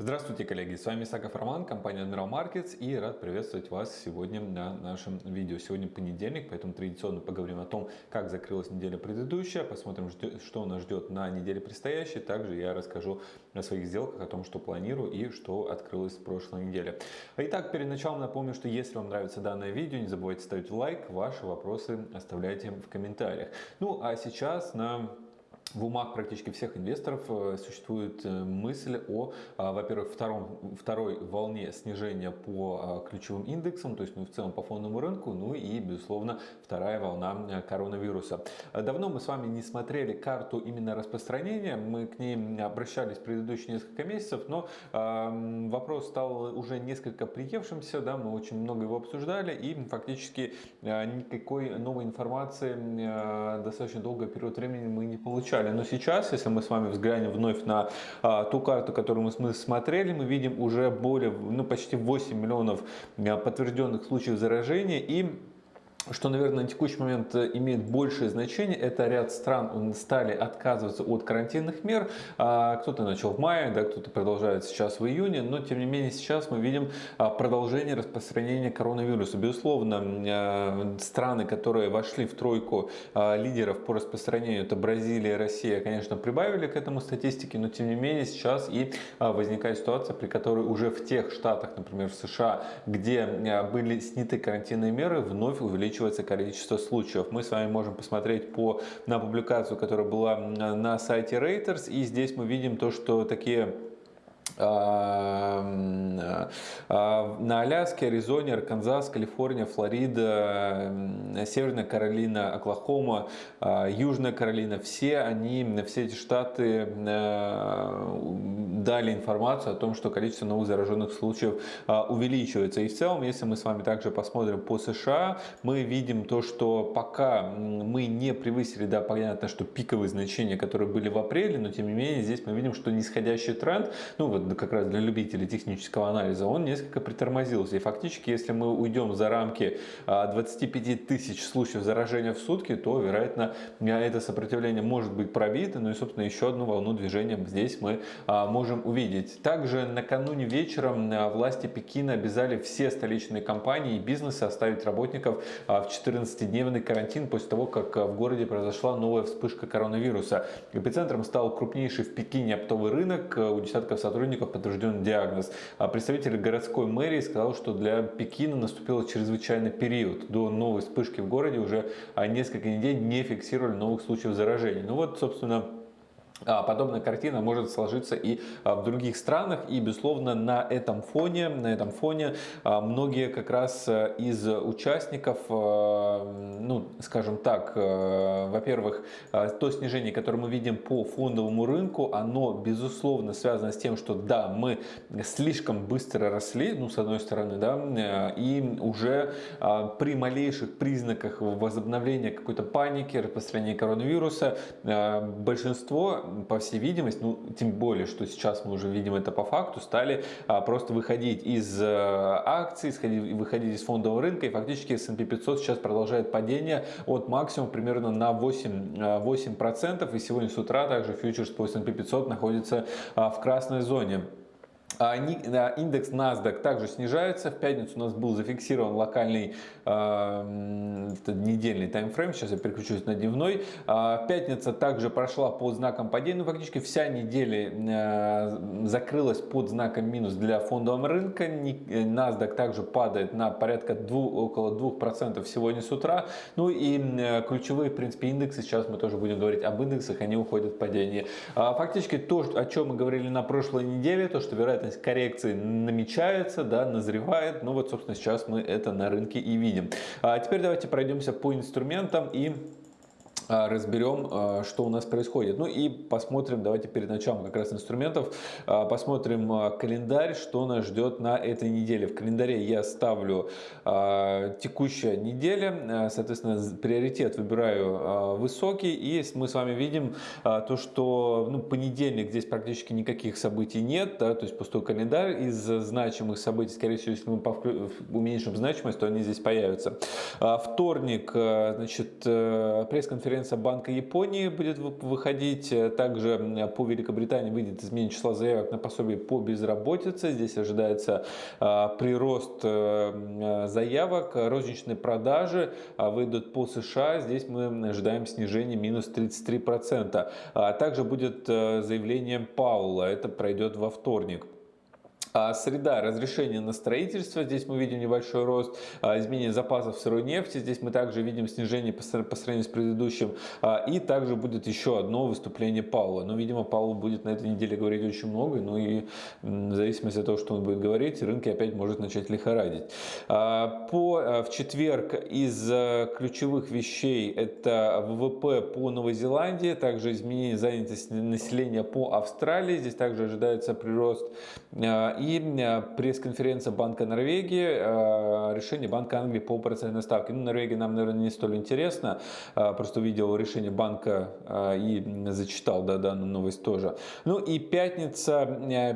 Здравствуйте, коллеги! С вами Исаков Роман, компания Admiral Markets и рад приветствовать вас сегодня на нашем видео. Сегодня понедельник, поэтому традиционно поговорим о том, как закрылась неделя предыдущая, посмотрим, что нас ждет на неделе предстоящей. Также я расскажу о своих сделках, о том, что планирую и что открылось в прошлой неделе. Итак, перед началом напомню, что если вам нравится данное видео, не забывайте ставить лайк, ваши вопросы оставляйте в комментариях. Ну а сейчас на в умах практически всех инвесторов э, существует э, мысль о, а, во-первых, втором, второй волне снижения по а, ключевым индексам, то есть ну, в целом по фондовому рынку, ну и, безусловно, вторая волна э, коронавируса. Давно мы с вами не смотрели карту именно распространения, мы к ней обращались предыдущие несколько месяцев, но э, вопрос стал уже несколько приевшимся, да, мы очень много его обсуждали и фактически никакой новой информации э, достаточно долгий период времени мы не получали изучали. Но сейчас, если мы с вами взглянем вновь на а, ту карту, которую мы смотрели, мы видим уже более, ну почти 8 миллионов а, подтвержденных случаев заражения и что, наверное, на текущий момент э, имеет большее значение, это ряд стран стали отказываться от карантинных мер. А, кто-то начал в мае, да, кто-то продолжает сейчас в июне, но тем не менее сейчас мы видим а, продолжение распространения коронавируса. Безусловно, э, страны, которые вошли в тройку а, лидеров по распространению, это Бразилия, Россия, конечно, прибавили к этому статистике, но тем не менее сейчас и возникает ситуация, при которой уже в тех штатах, например, в США, где были сняты карантинные меры, вновь увеличиваются увеличивается количество случаев. Мы с вами можем посмотреть по, на публикацию, которая была на сайте Reuters, и здесь мы видим то, что такие на Аляске, Аризоне, Арканзас, Калифорния, Флорида, Северная Каролина, Оклахома, а, Южная Каролина, все они, все эти штаты дали информацию о том, что количество новых зараженных случаев увеличивается. И в целом, если мы с вами также посмотрим по США, мы видим то, что пока мы не превысили, да, понятно, что пиковые значения, которые были в апреле, но тем не менее здесь мы видим, что нисходящий тренд, ну вот как раз для любителей технического анализа, он несколько притормозился. И фактически, если мы уйдем за рамки 25 а, тысяч случаев заражения в сутки, то, вероятно, это сопротивление может быть пробито. Ну и, собственно, еще одну волну движения здесь мы а, можем увидеть. Также накануне вечером а, власти Пекина обязали все столичные компании и бизнесы оставить работников в 14-дневный карантин после того, как в городе произошла новая вспышка коронавируса. Эпицентром стал крупнейший в Пекине оптовый рынок. У десятков сотрудников сотрудников подтвержден диагноз. А представитель городской мэрии сказал, что для Пекина наступил чрезвычайный период. До новой вспышки в городе уже несколько недель не фиксировали новых случаев заражения. Ну вот, собственно, а, подобная картина может сложиться и а, в других странах. И безусловно на этом фоне на этом фоне а, многие как раз из участников ну скажем так во-первых то снижение которое мы видим по фондовому рынку оно безусловно связано с тем что да мы слишком быстро росли ну с одной стороны да и уже при малейших признаках возобновления какой-то паники распространения коронавируса большинство по всей видимости, ну, тем более, что сейчас мы уже видим это по факту, стали а, просто выходить из а, акций, сходить, выходить из фондового рынка, и фактически S&P 500 сейчас продолжает падение от максимума примерно на 8%, 8% и сегодня с утра также фьючерс по S&P 500 находится а, в красной зоне. А, индекс NASDAQ также снижается. В пятницу у нас был зафиксирован локальный э, недельный таймфрейм. Сейчас я переключусь на дневной. Э, пятница также прошла под знаком падения. Ну, фактически вся неделя э, закрылась под знаком минус для фондового рынка. NASDAQ также падает на порядка 2, около 2% сегодня с утра. Ну и э, ключевые, в принципе, индексы, сейчас мы тоже будем говорить об индексах, они уходят в падение. Э, фактически то, о чем мы говорили на прошлой неделе, то, что вероятно вероятность коррекции намечается, да, назревает. Ну вот, собственно, сейчас мы это на рынке и видим. А теперь давайте пройдемся по инструментам и разберем, а, что у нас происходит. Ну и посмотрим, давайте перед началом как раз инструментов, а, посмотрим календарь, что нас ждет на этой неделе. В календаре я ставлю текущая неделя, соответственно, приоритет выбираю высокий, и мы с вами видим то, что ну, понедельник здесь практически никаких событий нет, да, то есть пустой календарь из значимых событий, скорее всего, если мы уменьшим значимость, то они здесь появятся. Вторник, значит, пресс-конференция пресс-конференция Банка Японии будет выходить. Также по Великобритании выйдет изменение числа заявок на пособие по безработице. Здесь ожидается прирост заявок. Розничные продажи выйдут по США. Здесь мы ожидаем снижения минус 33%. Также будет заявление Паула. Это пройдет во вторник. А среда разрешения на строительство, здесь мы видим небольшой рост, а, изменение запасов сырой нефти, здесь мы также видим снижение по сравнению с предыдущим, а, и также будет еще одно выступление Паула. Но, видимо, Паул будет на этой неделе говорить очень много, ну и в зависимости от того, что он будет говорить, рынки опять может начать лихорадить. По, в четверг из ключевых вещей это ВВП по Новой Зеландии, также изменение занятости населения по Австралии, здесь также ожидается прирост и э, пресс-конференция Банка Норвегии, э, решение Банка Англии по процентной ставке. Ну, Норвегия нам, наверное, не столь интересно, э, просто увидел решение банка и зачитал да, данную новость тоже. Ну и пятница,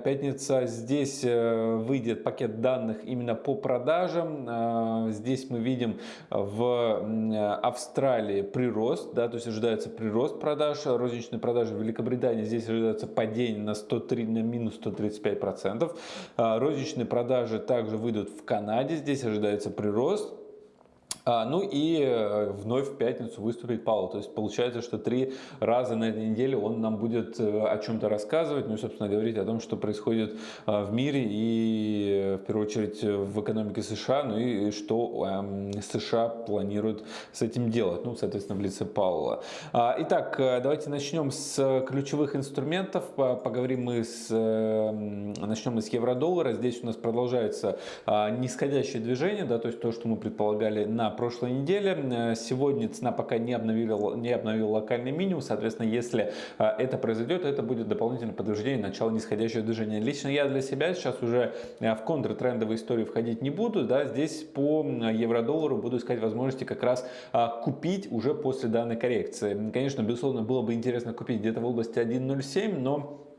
пятница здесь выйдет пакет данных именно по продажам. Здесь мы видим в Австралии прирост, да, то есть ожидается прирост продаж, розничные продажи в Великобритании, здесь ожидается падение на 103, на минус 135 процентов. А, розничные продажи также выйдут в Канаде. Здесь ожидается прирост. А, ну и э, вновь в пятницу выступит Павел. То есть получается, что три раза на этой неделе он нам будет э, о чем-то рассказывать, ну и, собственно, говорить о том, что происходит э, в мире и, в первую очередь, в экономике США, ну и что эм, США планируют с этим делать, ну, соответственно, в лице Паула. А, итак, давайте начнем с ключевых инструментов. Поговорим мы с, начнем мы с евро-доллара. Здесь у нас продолжается а, нисходящее движение, да, то есть то, что мы предполагали на прошлой неделе. Э, сегодня цена пока не обновила, не обновила локальный минимум. Соответственно, если э, это произойдет, это будет дополнительное подтверждение начала нисходящего движения. Лично я для себя сейчас уже э, в контртрендовые истории входить не буду. Да, здесь по евро-доллару буду искать возможности как раз купить уже после данной коррекции. Конечно, безусловно, было бы интересно купить где-то в области 1.07, но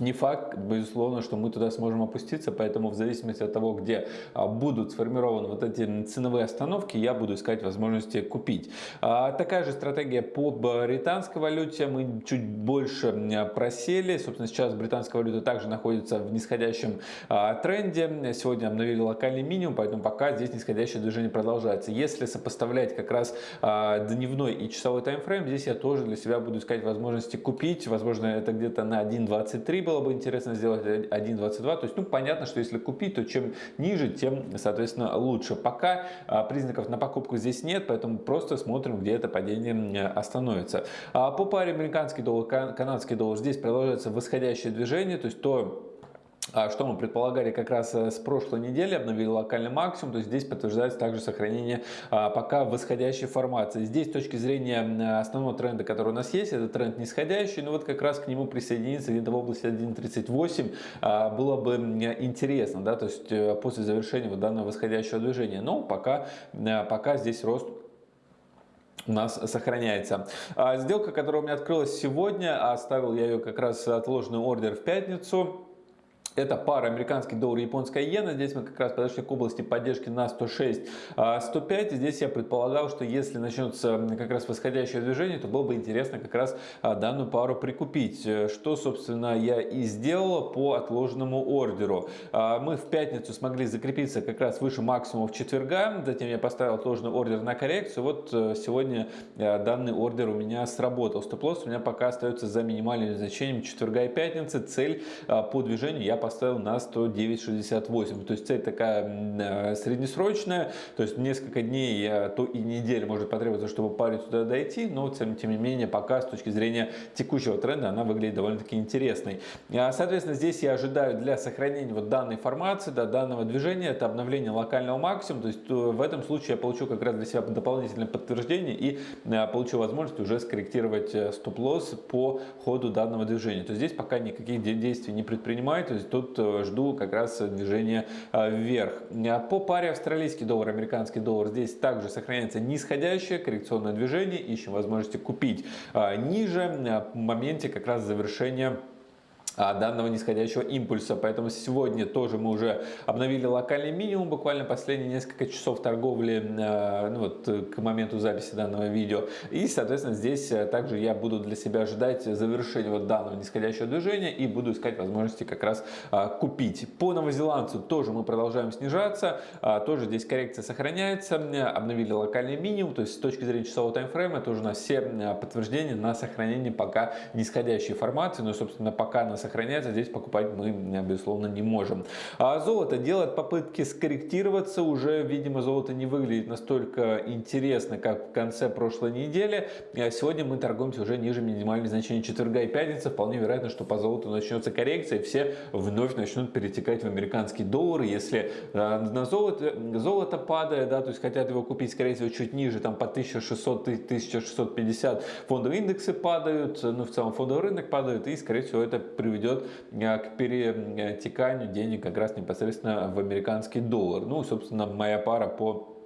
не факт, безусловно, что мы туда сможем опуститься, поэтому в зависимости от того, где а, будут сформированы вот эти ценовые остановки, я буду искать возможности купить. А, такая же стратегия по британской валюте. Мы чуть больше просели. Собственно, сейчас британская валюта также находится в нисходящем а, тренде. Сегодня обновили локальный минимум, поэтому пока здесь нисходящее движение продолжается. Если сопоставлять как раз дневной и часовой таймфрейм, здесь я тоже для себя буду искать возможности купить. Возможно, это где-то на 1.23 было бы интересно сделать 1.22. То есть, ну, понятно, что если купить, то чем ниже, тем, соответственно, лучше. Пока а, признаков на покупку здесь нет, поэтому просто смотрим, где это падение остановится. А по паре американский доллар, канадский доллар, здесь продолжается восходящее движение, то есть то что мы предполагали как раз э, с прошлой недели, обновили локальный максимум, то есть здесь подтверждается также сохранение а, пока восходящей формации. Здесь с точки зрения основного тренда, который у нас есть, это тренд нисходящий, но вот как раз к нему присоединиться где-то в области 1.38 а, было бы интересно, да, то есть э, после завершения вот данного восходящего движения, но пока, э, пока здесь рост у нас сохраняется. Сделка, которая у меня открылась сегодня, оставил я ее как раз отложенный ордер в пятницу. Это пара американский доллар и японская иена. Здесь мы как раз подошли к области поддержки на 106, 105. А, здесь я предполагал, что если начнется как раз восходящее движение, то было бы интересно как раз а, данную пару прикупить. Что, собственно, я и сделал по отложенному ордеру. А, мы в пятницу смогли закрепиться как раз выше максимумов четверга. Затем я поставил отложенный ордер на коррекцию. Вот э, сегодня э, данный ордер у меня сработал. Стоп-лосс у меня пока остается за минимальным значением четверга и пятницы. Цель по движению я поставил на 109.68. То есть цель такая э, среднесрочная, то есть несколько дней, то и недель может потребоваться, чтобы паре туда дойти, но тем, тем не менее пока с точки зрения текущего тренда она выглядит довольно-таки интересной. А, соответственно, здесь я ожидаю для сохранения вот данной формации, да, данного движения, это обновление локального максимума, то есть э, в этом случае я получу как раз для себя дополнительное подтверждение и э, получу возможность уже скорректировать стоп-лосс по ходу данного движения. То есть здесь пока никаких действий не предпринимаю, то есть тут э, жду как раз движения э, вверх. А по паре австралийский доллар, американский доллар здесь также сохраняется нисходящее коррекционное движение. Ищем возможности купить э, ниже в моменте как раз завершения данного нисходящего импульса. Поэтому сегодня тоже мы уже обновили локальный минимум, буквально последние несколько часов торговли э, ну вот, к моменту записи данного видео. И, соответственно, здесь э, также я буду для себя ожидать завершения вот данного нисходящего движения и буду искать возможности как раз а, купить. По новозеландцу тоже мы продолжаем снижаться, а, тоже здесь коррекция сохраняется, обновили локальный минимум, то есть с точки зрения часового таймфрейма тоже у нас все подтверждения на сохранение пока нисходящей формации, но, собственно, пока на сохраняется, здесь покупать мы, безусловно, не можем. А золото делает попытки скорректироваться, уже, видимо, золото не выглядит настолько интересно, как в конце прошлой недели. А сегодня мы торгуемся уже ниже минимальных значений четверга и пятницы. Вполне вероятно, что по золоту начнется коррекция, и все вновь начнут перетекать в американские доллары. Если а, на золото, золото падает, да, то есть хотят его купить, скорее всего, чуть ниже, там по 1600-1650 фондовые индексы падают, ну, в целом фондовый рынок падает, и, скорее всего, это при приведет э, к перетеканию денег как раз непосредственно в американский доллар. Ну, собственно, моя пара по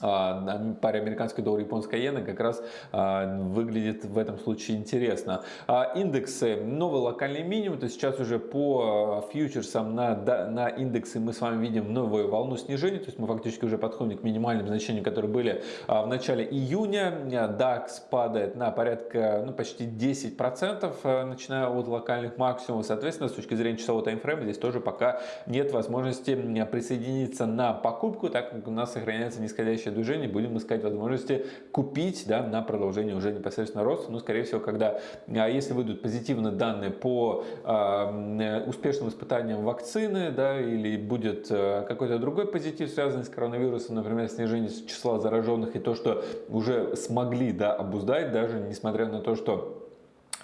паре американский доллар японская иена как раз а, выглядит в этом случае интересно. А, индексы, новый локальный минимум, то есть сейчас уже по фьючерсам на, на индексы мы с вами видим новую волну снижения, то есть мы фактически уже подходим к минимальным значениям, которые были в начале июня. DAX падает на порядка, ну почти 10%, начиная от локальных максимумов. Соответственно, с точки зрения часового таймфрейма здесь тоже пока нет возможности присоединиться на покупку, так как у нас сохраняется нисходящая движение, будем искать возможности купить да, на продолжение уже непосредственно роста. Но, скорее всего, когда, а если выйдут позитивные данные по э, успешным испытаниям вакцины, да, или будет э, какой-то другой позитив, связанный с коронавирусом, например, снижение числа зараженных и то, что уже смогли да, обуздать, даже несмотря на то, что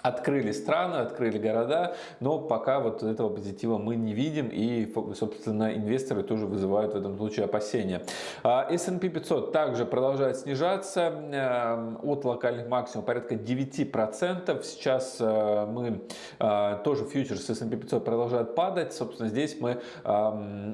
Открыли страны, открыли города, но пока вот этого позитива мы не видим и, собственно, инвесторы тоже вызывают в этом случае опасения. А, S&P 500 также продолжает снижаться э, от локальных максимумов порядка 9%. Сейчас э, мы э, тоже фьючерс S&P 500 продолжает падать. Собственно, здесь мы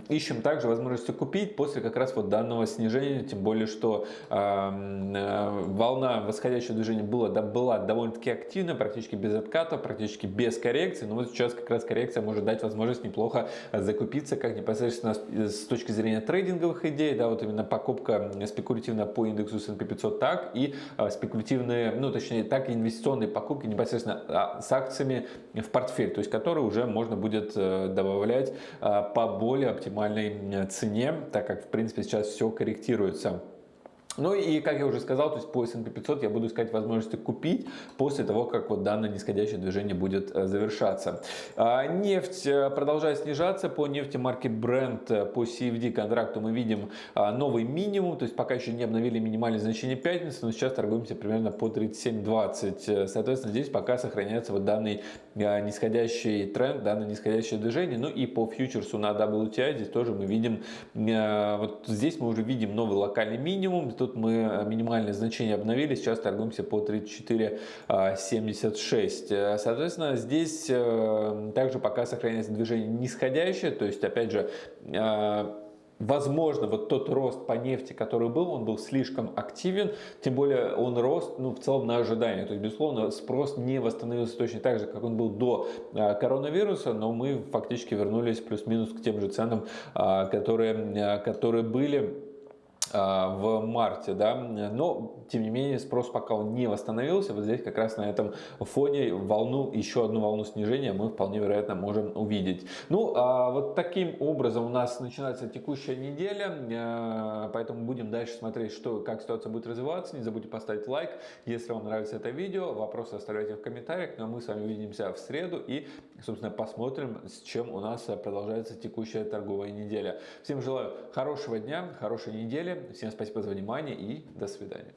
ищем также возможности купить после как раз вот данного снижения, тем более, что волна восходящего движения была, была довольно-таки активная, практически без отката, практически без коррекции. Но вот сейчас как раз коррекция может дать возможность неплохо закупиться, как непосредственно с точки зрения трейдинговых идей, да, вот именно покупка спекулятивно по индексу S&P 500 так и а, спекулятивные, ну точнее так и инвестиционные покупки непосредственно а, с акциями в портфель, то есть которые уже можно будет э, добавлять по более оптимальной цене, так как в принципе сейчас все корректируется. Ну и, как я уже сказал, то есть по S&P 500 я буду искать возможности купить после того, как вот данное нисходящее движение будет э, завершаться. А, нефть э, продолжает снижаться. По нефти марки Brent э, по CFD контракту мы видим а, новый минимум, то есть пока еще не обновили минимальное значение пятницы, но сейчас торгуемся примерно по 37.20. Соответственно, здесь пока сохраняется вот данный нисходящий тренд, данное нисходящее движение. Ну и по фьючерсу на WTI здесь тоже мы видим, вот здесь мы уже видим новый локальный минимум, тут мы э, минимальное значение обновили, сейчас торгуемся по 34.76. Э, соответственно, здесь э, также пока сохраняется движение нисходящее, то есть, опять же, Возможно, вот тот рост по нефти, который был, он был слишком активен, тем более он рос ну, в целом на ожидание. То есть, безусловно, спрос не восстановился точно так же, как он был до коронавируса, но мы фактически вернулись плюс-минус к тем же ценам, которые, которые были в марте, да, но тем не менее спрос пока он не восстановился, вот здесь как раз на этом фоне волну, еще одну волну снижения мы вполне вероятно можем увидеть. Ну, а вот таким образом у нас начинается текущая неделя, а, поэтому будем дальше смотреть, что, как ситуация будет развиваться, не забудьте поставить лайк, если вам нравится это видео, вопросы оставляйте в комментариях, ну а мы с вами увидимся в среду и, собственно, посмотрим, с чем у нас продолжается текущая торговая неделя. Всем желаю хорошего дня, хорошей недели, Всем спасибо за внимание и до свидания.